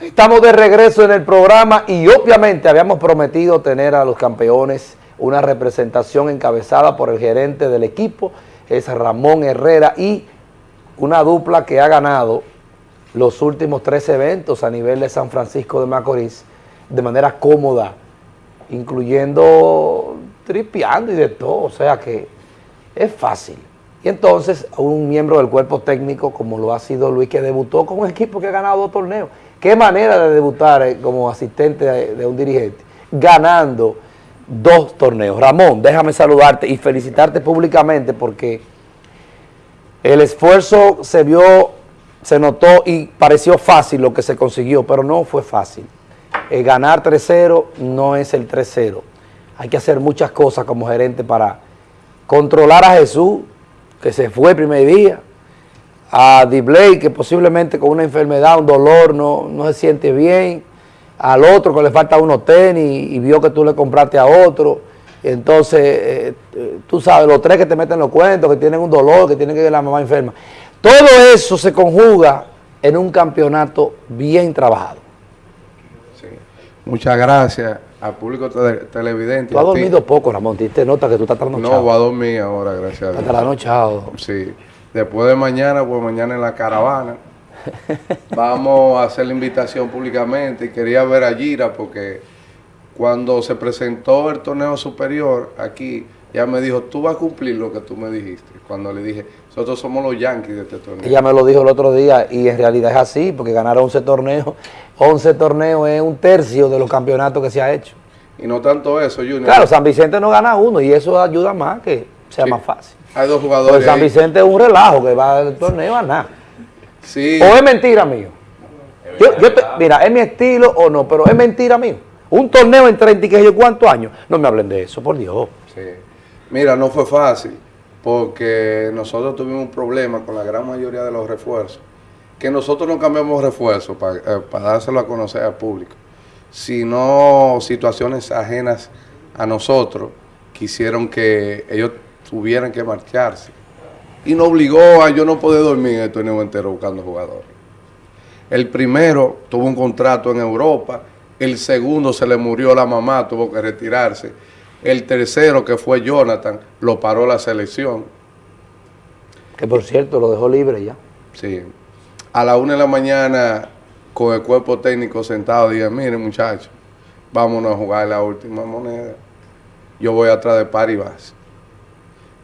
Estamos de regreso en el programa y obviamente habíamos prometido tener a los campeones una representación encabezada por el gerente del equipo, es Ramón Herrera y una dupla que ha ganado los últimos tres eventos a nivel de San Francisco de Macorís de manera cómoda, incluyendo tripeando y de todo, o sea que es fácil. Y entonces un miembro del cuerpo técnico como lo ha sido Luis que debutó con un equipo que ha ganado dos torneos, Qué manera de debutar eh, como asistente de, un dirigente, ganando dos torneos. Ramón, déjame saludarte y felicitarte públicamente porque el esfuerzo se vio, se notó y pareció fácil lo que se consiguió, pero no fue fácil. Eh, ganar 3-0 no es el 3-0. Hay que hacer muchas cosas como gerente para controlar a Jesús, que se fue el primer día, a Dibley, que posiblemente con una enfermedad, un dolor, no, no se siente bien, al otro que le falta unos tenis y vio que tú le compraste a otro, entonces, eh, eh, tú sabes, los tres que te meten los cuentos, que tienen un dolor, que tienen que ir a la mamá enferma. Todo eso se conjuga en un campeonato bien trabajado. Sí. Muchas gracias al público televidente. Tú has dormido poco, Ramón, te nota que tú estás trasnochado. No, voy a dormir ahora, gracias a Dios. Estás trasnochado. Sí. Después de mañana, pues mañana en la caravana, vamos a hacer la invitación públicamente y quería ver a Gira porque cuando se presentó el torneo superior aquí, ya me dijo, tú vas a cumplir lo que tú me dijiste. Cuando le dije, nosotros somos los Yankees de este torneo. Ella me lo dijo el otro día y en realidad es así, porque ganar 11 torneos, 11 torneos es un tercio de los campeonatos que se ha hecho. Y no tanto eso, Junior. Claro, San Vicente no gana uno y eso ayuda más que sea más fácil. Hay dos jugadores. Pues San Vicente es un relajo que va al torneo a nada. Sí. O es mentira mío. mira, es mi estilo o no, pero es mentira mío. Un torneo en 30 y que yo cuántos años. No me hablen de eso, por Dios. Sí. Mira, no fue fácil porque nosotros tuvimos un problema con la gran mayoría de los refuerzos. Que nosotros no cambiamos refuerzos para, eh, para dárselo a conocer al público, sino situaciones ajenas a nosotros que hicieron que ellos tuvieran que marcharse. Y nos obligó a yo no poder dormir en el torneo entero buscando jugadores. El primero tuvo un contrato en Europa, el segundo se le murió la mamá, tuvo que retirarse. El tercero, que fue Jonathan, lo paró la selección. Que por cierto, lo dejó libre ya. Sí. A la una de la mañana, con el cuerpo técnico sentado, dije, miren muchachos, vámonos a jugar la última moneda. Yo voy atrás de Paribas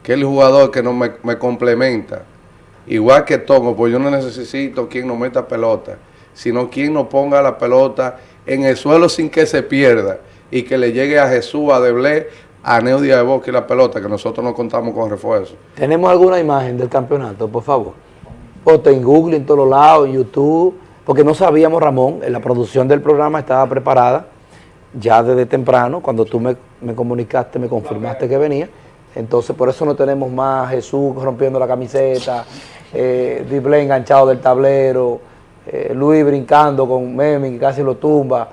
que el jugador que no me, complementa. Igual que Tomo, pues yo no necesito quien no meta pelota, sino quien no ponga la pelota en el suelo sin que se pierda y que le llegue a Jesús, a Deblé, a Neudia de Boca y la pelota, que nosotros no contamos con refuerzo. ¿Tenemos alguna imagen del campeonato, por favor? Ponte en Google, en todos lados, en YouTube, porque no sabíamos, Ramón, la producción del programa estaba preparada ya desde temprano, cuando tú me, me comunicaste, me confirmaste que venía, entonces, por eso no tenemos más Jesús rompiendo la camiseta, eh, enganchado del tablero, eh, Luis brincando con Memi que casi lo tumba.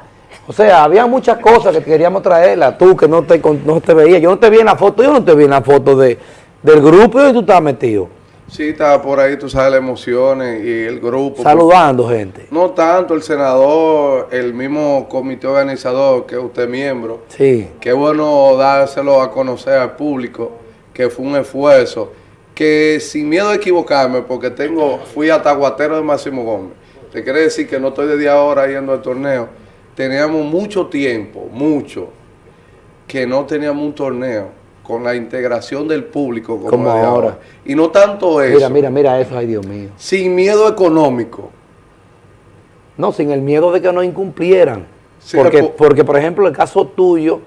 O sea, había muchas cosas que queríamos traerla. Tú que no te, no te veías, yo no te vi en la foto, yo no te vi en la foto de, del grupo y tú estabas metido. Sí, estaba por ahí, tú sabes las emociones y el grupo. Saludando gente. No tanto el senador, el mismo comité organizador que usted miembro. Sí. Qué bueno dárselo a conocer al público, que fue un esfuerzo, que sin miedo a equivocarme, porque tengo, fui hasta Guatero de Máximo Gómez. Te quiere decir que no estoy de día ahora yendo al torneo. Teníamos mucho tiempo, mucho, que no teníamos un torneo con la integración del público como, ahora. Y no tanto eso. Mira, mira, mira eso, ay Dios mío. Sin miedo económico. No, sin el miedo de que no incumplieran. porque, porque, por ejemplo, el caso tuyo,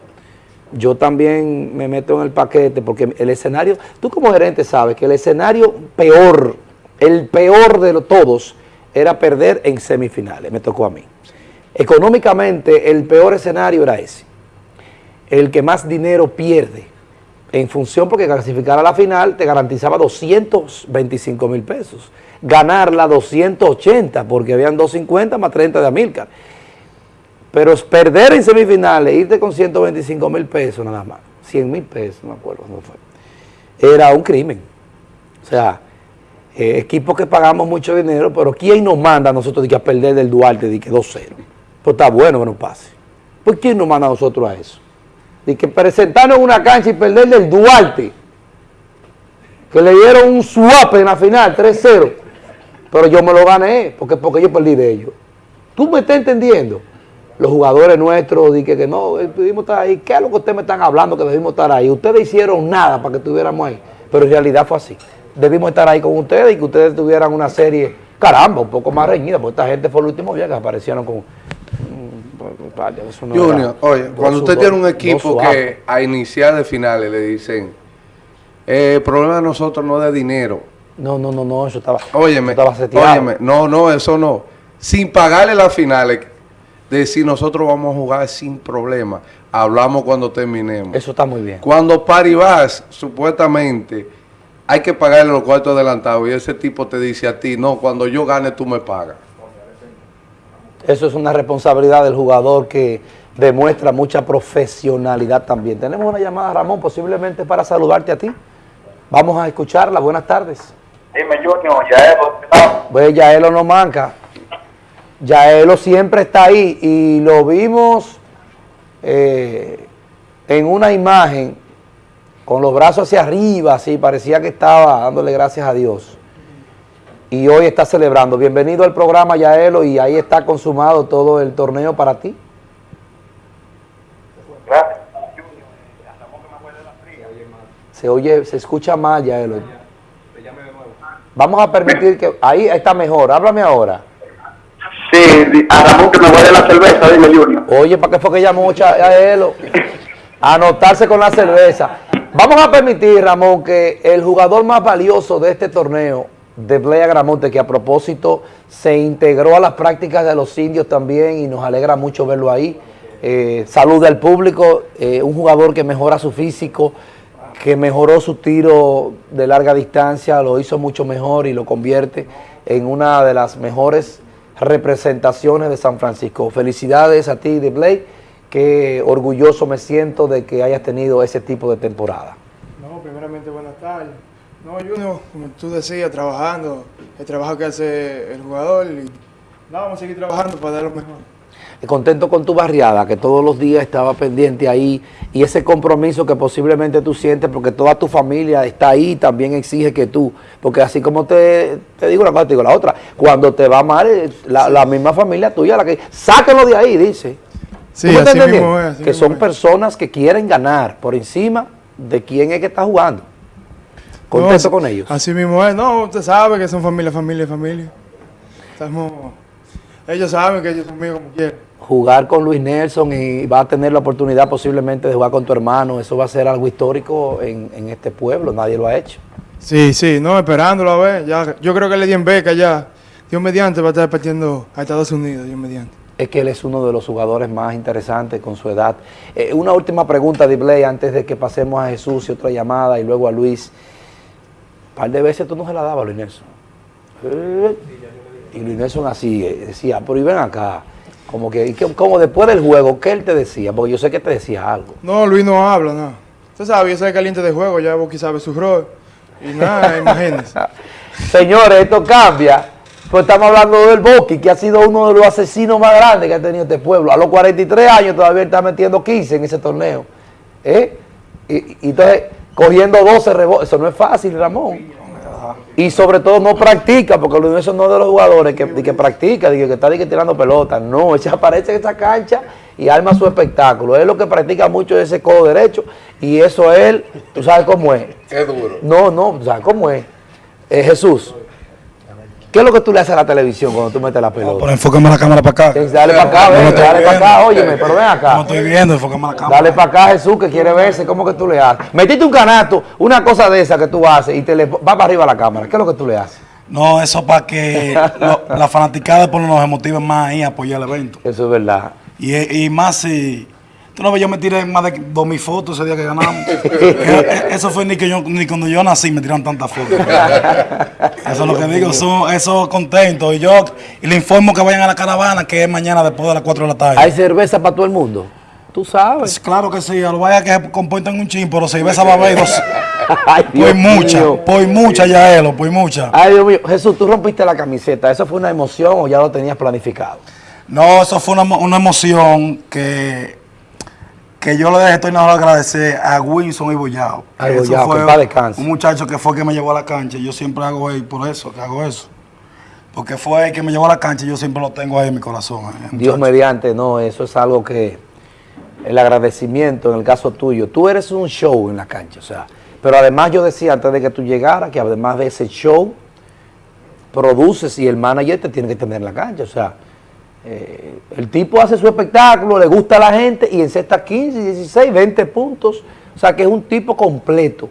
yo también me meto en el paquete, porque el escenario, tú como gerente sabes que el escenario peor, el peor de todos, era perder en semifinales, me tocó a mí. Económicamente, el peor escenario era ese. El que más dinero pierde en función porque clasificar a la final te garantizaba 225 mil pesos. Ganarla 280 porque habían 250 más 30 de Amilcar. Pero perder en semifinales, irte con 125 mil pesos nada más, 100 mil pesos, no me acuerdo cómo fue, era un crimen. O sea, eh, equipos que pagamos mucho dinero, pero ¿quién nos manda a nosotros a perder del Duarte de que 2-0? Pues está bueno que no pase. ¿Por qué nos manda a nosotros a eso? De que presentarnos en una cancha y perder del Duarte, que le dieron un swap en la final, 3-0, pero yo me lo gané, porque, porque yo perdí de ellos. ¿Tú me estás entendiendo? Los jugadores nuestros dije que no, eh, debimos estar ahí. ¿Qué es lo que ustedes me están hablando que debimos estar ahí? Ustedes hicieron nada para que estuviéramos ahí, pero en realidad fue así. Debimos estar ahí con ustedes y que ustedes tuvieran una serie, caramba, un poco más reñida, porque esta gente fue el último día que aparecieron con... eso no Junior, era- oye, cuando usted tiene un equipo que a iniciar de finales le dicen, eh, el problema de nosotros no es de dinero. No, no, no, no, eso estaba, Óyeme, eso estaba seteado. óyeme, no, no, eso no. Sin pagarle las finales, decir nosotros vamos a jugar sin problema. Hablamos cuando terminemos. Eso está muy bien. Cuando Paribas, supuestamente, hay que pagarle los cuartos adelantados y ese tipo te dice a ti, no, cuando yo gane tú me pagas. Eso es una responsabilidad del jugador que demuestra mucha profesionalidad también. Tenemos una llamada, Ramón, posiblemente para saludarte a ti. Vamos a escucharla. Buenas tardes. Dime, Junior, ya es. Pues Yaelo no manca. Yaelo siempre está ahí y lo vimos eh, en una imagen con los brazos hacia arriba, así parecía que estaba dándole gracias a Dios. Y hoy está celebrando. Bienvenido al programa Yaelo y ahí está consumado todo el torneo para ti. Gracias. Se oye, se escucha más Yaelo. Vamos a permitir que... Ahí está mejor, háblame ahora. Sí, a Ramón que me guarde la cerveza, dime, Junior. Oye, ¿para qué fue que llamó Cha- a él? A anotarse con la cerveza. Vamos a permitir, Ramón, que el jugador más valioso de este torneo, de Blay Agramonte, que a propósito se integró a las prácticas de los indios también y nos alegra mucho verlo ahí. Eh, saluda al público, eh, un jugador que mejora su físico, que mejoró su tiro de larga distancia, lo hizo mucho mejor y lo convierte en una de las mejores representaciones de San Francisco. Felicidades a ti, de Blake, que orgulloso me siento de que hayas tenido ese tipo de temporada. No, primeramente buenas tardes. No, Junior, como tú decías, trabajando, el trabajo que hace el jugador y no, vamos a seguir trabajando para dar lo mejor. Contento con tu barriada, que todos los días estaba pendiente ahí y ese compromiso que posiblemente tú sientes porque toda tu familia está ahí también exige que tú, porque así como te, te digo una cosa, te digo la otra, cuando te va mal, eh, la, la misma familia tuya, la que sáquenlo de ahí, dice. Sí, ¿Tú me así mismo entendiendo? es, así que mismo son es. personas que quieren ganar por encima de quién es que está jugando. Contento No, con ellos. Así mismo es. No, usted sabe que son familia, familia, familia. Estamos, ellos saben que ellos son míos como quieren. jugar con Luis Nelson y va a tener la oportunidad posiblemente de jugar con tu hermano. Eso va a ser algo histórico en, en este pueblo, nadie lo ha hecho. Sí, sí, no, esperándolo a ver. Ya, yo creo que le di en beca ya. Dios mediante va a estar partiendo a Estados Unidos, Dios mediante. Es que él es uno de los jugadores más interesantes con su edad. Eh, una última pregunta, Dibley, antes de que pasemos a Jesús y otra llamada y luego a Luis. Un par de veces tú no se la dabas a Luis Nelson. Eh, y Luis Nelson así eh, decía, pero y ven acá. Como que, como después del juego, ¿qué él te decía? Porque yo sé que te decía algo. No, Luis no habla, no. Usted sabe, yo soy caliente de juego, ya Boqui sabe su rol. Y nada, imagínense. Señores, esto cambia. Pues estamos hablando del Boqui, que ha sido uno de los asesinos más grandes que ha tenido este pueblo. A los 43 años todavía está metiendo 15 en ese torneo. ¿Eh? Y, y entonces, cogiendo 12 rebotes, eso no es fácil, Ramón. Y sobre todo no practica, porque Luis Nelson no es de los jugadores que, que practica, de que, está que tirando pelota. No, ella aparece en esa cancha y arma su espectáculo. Es lo que practica mucho ese codo derecho y eso él, tú sabes cómo es. Es duro. No, no, sea, ¿cómo es? Eh, Jesús, ¿qué es lo que tú le haces a la televisión cuando tú metes la pelota? Pero enfócame la cámara para acá. Dale para acá, No ven, dale para acá, óyeme, pero ven No acá. estoy viendo, enfócame la cámara. Dale para acá, Jesús, que quiere verse, ¿cómo que tú le haces? Metiste un canasto, una cosa de esa que tú haces y te le va para arriba la cámara. ¿Qué es lo que tú le haces? No, eso para que lo- la fanaticada por nos motiven más ahí a apoyar el evento. Eso es verdad. Y, y más si. Tú no ves, yo me tiré más de dos mil fotos ese día que ganamos. Eh, eso fue ni que yo, ni cuando yo nací me tiraron tantas fotos. Eso es lo que digo, eso, eso contento. Y yo y le informo que vayan a la caravana, que es mañana después de las 4 de la tarde. ¿Hay cerveza para todo el mundo? Tú sabes. Pues claro que sí, a lo vaya que se comporten un chin, pero cerveza va a haber dos. Ay, Dios Pues mucha, mío. pues mucha ya, Elo, pues mucha. Ay, Dios mío. Jesús, tú rompiste la camiseta. ¿Eso fue una emoción o ya lo tenías planificado? No, eso fue una, una emoción que, que yo le dejé, estoy nada agradecer a Wilson y Boyao. A Eso Boyao, fue que descanse. un muchacho que fue que me llevó a la cancha. Yo siempre hago ahí por eso, que hago eso. Porque fue el que me llevó a la cancha y yo siempre lo tengo ahí en mi corazón. eh, Dios mediante, no, eso es algo que el agradecimiento en el caso tuyo, tú eres un show en la cancha, o sea, pero además yo decía antes de que tú llegaras que además de ese show, produces y el manager te tiene que tener en la cancha, o sea, eh, el tipo hace su espectáculo, le gusta a la gente y encesta 15, 16, 20 puntos, o sea que es un tipo completo,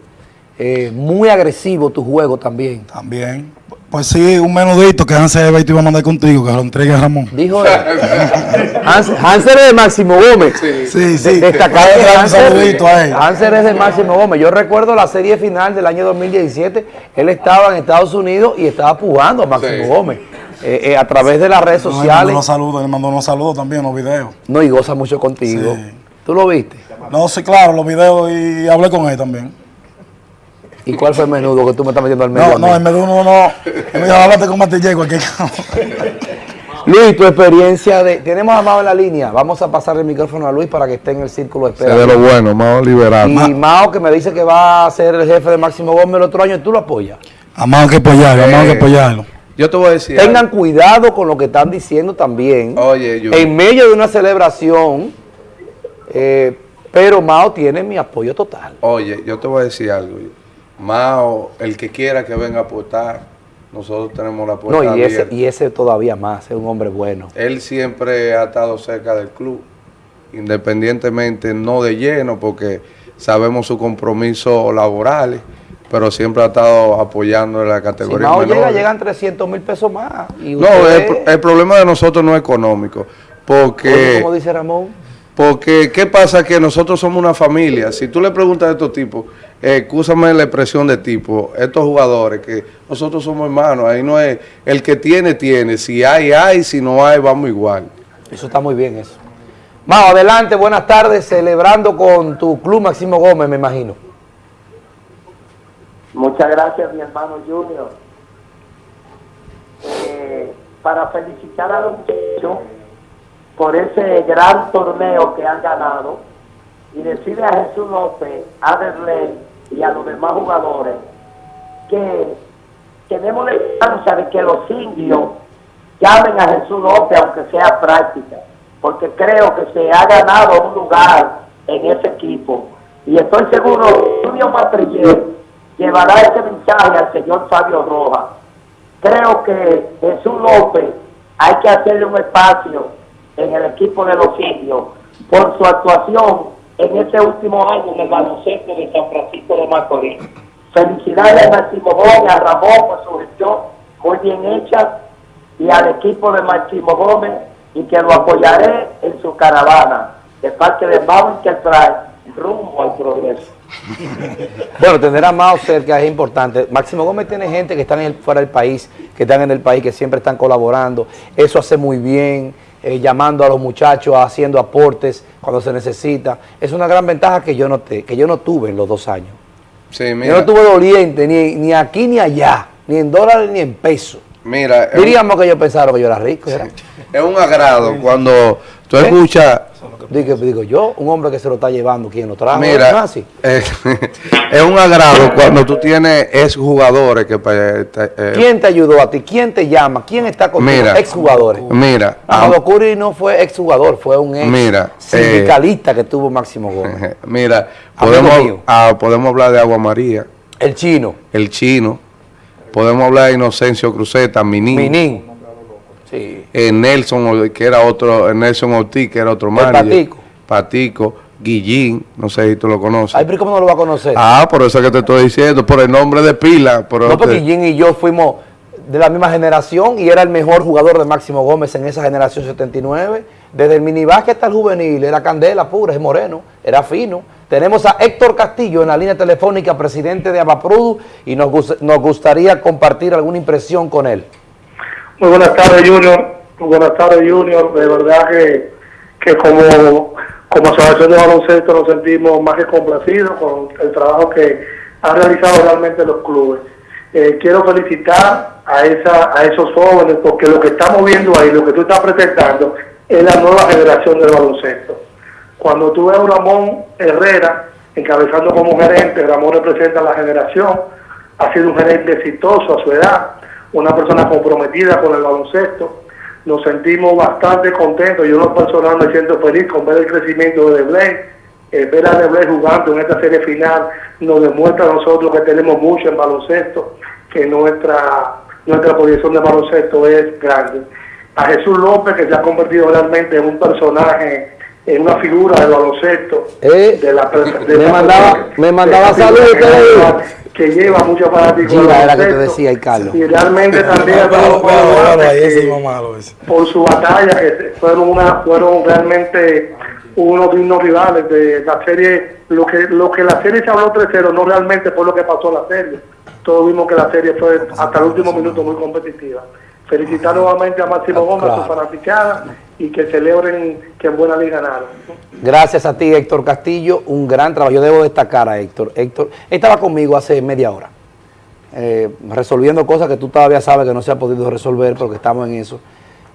eh, muy agresivo tu juego también. También. Pues sí, un menudito que Hansel Ebay te iba a mandar contigo, que lo entregue a Ramón. Dijo él. Hans- Hansel es de Máximo Gómez. Sí, sí. Destacado de Hansel. saludito a él. Hansel es de Máximo Gómez. Yo recuerdo la serie final del año 2017. Él estaba en Estados Unidos y estaba pujando a Máximo Sí. Gómez. Eh, eh, a través de las redes No, él mandó sociales. unos saludos, él mandó unos saludos también, los videos. No, y goza mucho contigo. Sí. ¿Tú lo viste? No, sí, claro, los videos y hablé con él también. ¿Y cuál fue el menudo que tú me estás metiendo al medio? No, a no, él me dio uno, no. Él me dijo, háblate con Martillé, cualquier Luis, tu experiencia de... Tenemos a Mao en la línea. Vamos a pasar el micrófono a Luis para que esté en el círculo de Es espera. de lo bueno, más liberal. Y Mao que me dice que va a ser el jefe de Máximo Gómez el otro año, ¿tú lo apoyas? Amado que apoyarlo, amado que Eh, apoyarlo. Yo te voy a decir. Tengan algo. cuidado con lo que están diciendo también. Oye, yo. En medio de una celebración, eh, pero Mao tiene mi apoyo total. Oye, yo te voy a decir algo. Mao, el que quiera que venga a aportar, nosotros tenemos la puerta No, y ese, abierta. y ese todavía más, es un hombre bueno. Él siempre ha estado cerca del club, independientemente, no de lleno, porque sabemos sus compromisos laborales, pero siempre ha estado apoyando en la Si categoría Mao llega, llegan 300 mil pesos más. Y No, usted- el, pro- el problema de nosotros no es económico, porque... como dice Ramón, Porque, ¿qué pasa? Que nosotros somos una familia. Si tú le preguntas a estos tipos, eh, escúchame la expresión de tipo, estos jugadores, que nosotros somos hermanos, ahí no es, el que tiene, tiene. Si hay, hay, si no hay, vamos igual. eso está muy bien eso. Mao, adelante, buenas tardes, celebrando con tu club Máximo Gómez, me imagino. Muchas gracias, mi hermano Junior. Eh, para felicitar a los muchachos por ese gran torneo que han ganado y decirle a Jesús López, a Derley y a los demás jugadores que tenemos la esperanza de que los indios llamen a Jesús López aunque sea práctica, porque creo que se ha ganado un lugar en ese equipo y estoy seguro que Junior Matrillé llevará ese mensaje al señor Fabio Rojas. Creo que Jesús López hay que hacerle un espacio en el equipo de los indios por su actuación en este último año en el baloncesto de San Francisco de Macorís. Felicidades a Máximo Gómez, a Ramón por su gestión muy bien hecha y al equipo de Máximo Gómez y que lo apoyaré en su caravana de parte de Mau Enterprise rumbo al progreso. Bueno, tener a Mao cerca es importante. Máximo Gómez tiene gente que están en el- fuera del país, que están en el país, que siempre están colaborando. Eso hace muy bien, eh, llamando a los muchachos, haciendo aportes cuando se necesita. Es una gran ventaja que yo no, te- que yo no tuve en los dos años. Sí, Yo no tuve doliente ni, ni aquí ni allá, ni en dólares ni en pesos. mira Diríamos que ellos pensaron que yo era rico. Es un agrado cuando tú ¿Eh? escuchas... Digo, digo yo, un hombre que se lo está llevando, ¿quién lo trajo? ¿No es Mira, eh, es un agrado cuando tú tienes ex jugadores que... eh, te- eh, ¿Quién te ayudó a ti? ¿Quién te llama? ¿Quién está contigo? Mira. Exjugadores. Mira, Amado Curry no fue exjugador, fue un ex Mira, sindicalista que tuvo Máximo Gómez. Mira, ah, podemos hablar de Agua María, El chino, el chino, podemos hablar de Inocencio Cruzeta, Minín, Minín. Sí. eh, Nelson, que era otro, eh, Nelson Ortiz, que era otro manager. Patico. Patico, Guillín, no sé si tú lo conoces. Ay, pero ¿cómo no lo va a conocer? ah, por eso es que te estoy diciendo, por el nombre de pila. Por no, porque te- Jim y yo fuimos de la misma generación y era el mejor jugador de Máximo Gómez en esa generación 79. Desde el minibásquet hasta el juvenil, era candela pura, es moreno, era fino. Tenemos a Héctor Castillo en la línea telefónica, presidente de Abaprudu, y nos, nos gustaría compartir alguna impresión con él. Muy buenas tardes, Junior. Muy buenas tardes, Junior. De verdad que, que como, como asociación de baloncesto nos sentimos más que complacidos con el trabajo que han realizado realmente los clubes. Eh, quiero felicitar a, esa, a esos jóvenes, porque lo que estamos viendo ahí, lo que tú estás presentando, es la nueva generación del baloncesto. Cuando tú ves a Ramón Herrera encabezando como gerente, Ramón representa la generación, ha sido un gerente exitoso a su edad, una persona comprometida con el baloncesto. Nos sentimos bastante contentos, yo no personal me siento feliz con ver el crecimiento de Deblay, eh, ver a Deblay jugando en esta serie final nos demuestra a nosotros que tenemos mucho en baloncesto, que nuestra, nuestra posición de baloncesto es grande. A Jesús López, que se ha convertido realmente en un personaje en una figura del baloncesto. Eh, de la, de me la- mandaba- me mandaba saludos, que lleva- muchos fanáticos. Giga era que te decía, y Carlos. Y realmente también por su batalla, que fueron una fueron realmente unos dignos rivales de la serie. Lo que lo que la serie se habló 3-0 no realmente fue lo que pasó en la serie. Todos vimos que la serie fue hasta el último minuto muy competitiva. Felicitar nuevamente a Máximo Gómez, a su fanaticada, y que celebren que en buena liga ganaron. Gracias a ti, Héctor Castillo, un gran trabajo. Yo debo destacar a Héctor. Héctor estaba conmigo hace media hora, eh, resolviendo cosas que tú todavía sabes que no se ha podido resolver, porque estamos en eso.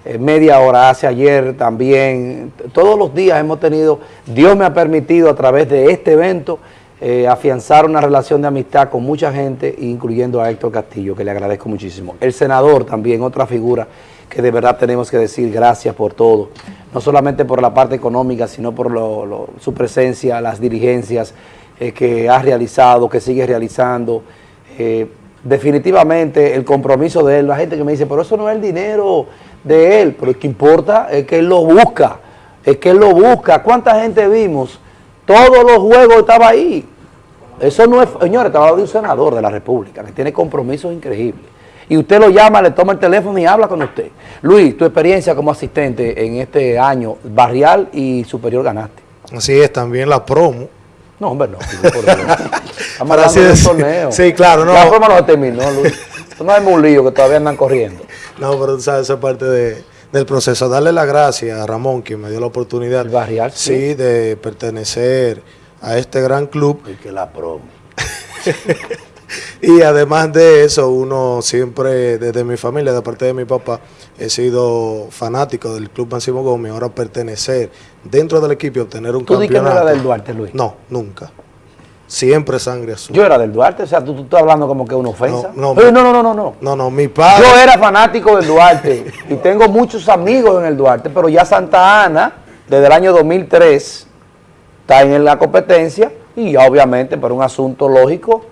Eh, media hora, hace ayer también. Todos los días hemos tenido, Dios me ha permitido a través de este evento eh, afianzar una relación de amistad con mucha gente, incluyendo a Héctor Castillo, que le agradezco muchísimo. El senador también, otra figura que de verdad tenemos que decir gracias por todo, no solamente por la parte económica, sino por su presencia, las dirigencias eh, que ha realizado, que sigue realizando. Eh, definitivamente el compromiso de él, la gente que me dice, pero eso no es el dinero de él, pero es que importa, es que él lo busca, es que él lo busca. ¿Cuánta gente vimos? Todos los juegos estaba ahí. Eso no es, señores, estaba hablando de un senador de la República que tiene compromisos increíbles. Y usted lo llama, le toma el teléfono y habla con usted. Luis, tu experiencia como asistente en este año, barrial y superior ganaste. Así es, también la promo. No, hombre, no. Estamos hablando de torneo. Sí, claro, no. La forma no se terminó, Luis. No hay un lío que todavía andan corriendo. No, pero tú sabes, esa es parte de- del proceso. Darle las gracias a Ramón, que me dio la oportunidad. El barrial, sí. sí. de pertenecer a este gran club. Y que la promo. Y además de eso, uno siempre, desde mi familia, de parte de mi papá, he sido fanático del Club Máximo Gómez. Ahora pertenecer dentro del equipo y obtener un ¿Tú di que no campeonato. era del Duarte, Luis? No, nunca. Siempre sangre azul. Yo era del Duarte, o sea, tú, tú estás hablando como que es una ofensa. No, no, no, no, no, no, no. no, no, mi padre. Yo era fanático del Duarte y tengo muchos amigos en el Duarte, pero ya Santa Ana, desde el año 2003, está en la competencia y ya obviamente por un asunto lógico,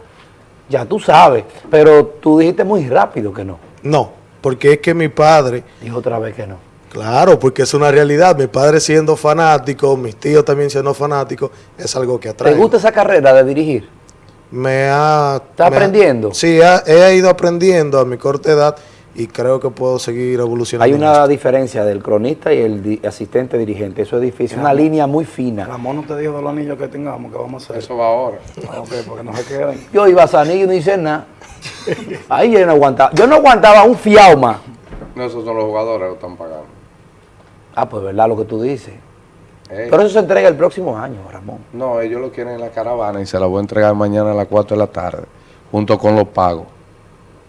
ya tú sabes. Pero tú dijiste muy rápido que no. No, porque es que mi padre Dijo otra vez que no. Claro, porque es una realidad. Mi padre siendo fanático, mis tíos también siendo fanáticos, es algo que atrae. ¿Te gusta esa carrera de dirigir? Me ha... ¿Está me ha- aprendiendo? sí, ha- he ido aprendiendo a mi corta edad y creo que puedo seguir evolucionando. Hay una diferencia del cronista y el di- asistente dirigente. Eso es difícil, una línea muy fina. Ramón no te dijo de los anillos que tengamos, que vamos a hacer. Eso va ahora. Ah, ok, porque no se queden. Yo iba a Sanillo y no hice nada. Ahí yo no aguantaba. Yo no aguantaba un fiauma. No, esos son los jugadores que lo están pagando. Ah, pues verdad lo que tú dices. Ey, Pero eso se entrega el próximo año, Ramón. No, ellos lo quieren en la caravana y se la voy a entregar mañana a las 4 de la tarde, junto con los pagos.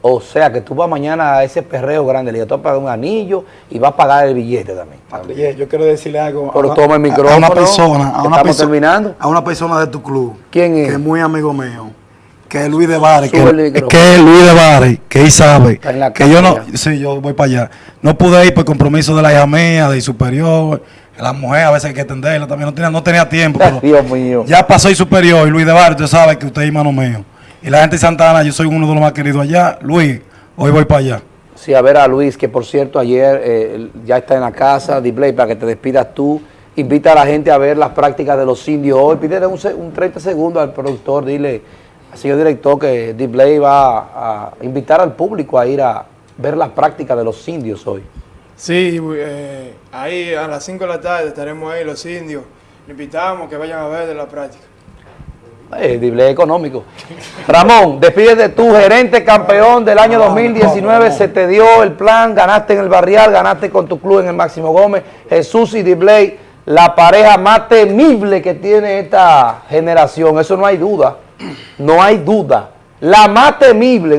O sea que tú vas mañana a ese perreo grande, le vas a pagar un anillo y vas a pagar el billete también. Oye, yo quiero decirle algo. a Pero una- toma el micrófono, A una persona, a una persona. terminando. A una persona de tu club. ¿Quién es? Que es muy amigo mío. Que es Luis de Bares. Que, es Luis de Bares. Que él sabe. Que yo no. Sí, yo voy para allá. No pude ir por compromiso de la hija mía, de superior. La mujer a veces hay que atenderla también. No tenía, no tenía tiempo. pero Dios mío. ya pasó el superior y Luis de Bares, usted sabe que usted es hermano mío. Y la gente de Santa Ana, yo soy uno de los más queridos allá. Luis, hoy voy para allá. Sí, a ver a Luis, que por cierto ayer eh, ya está en la casa, Display, para que te despidas tú. Invita a la gente a ver las prácticas de los indios hoy. Pídele un, un 30 segundos al productor, dile al señor director que Display va a invitar al público a ir a ver las prácticas de los indios hoy. Sí, eh, ahí a las 5 de la tarde estaremos ahí los indios. Le invitamos que vayan a ver de la práctica. Eh, Display económico. Ramón, despídete tú, gerente campeón del año 2019. Se te dio el plan, ganaste en el barrial, ganaste con tu club en el Máximo Gómez. Jesús y Display, la pareja más temible que tiene esta generación. Eso no hay duda. No hay duda. La más temible.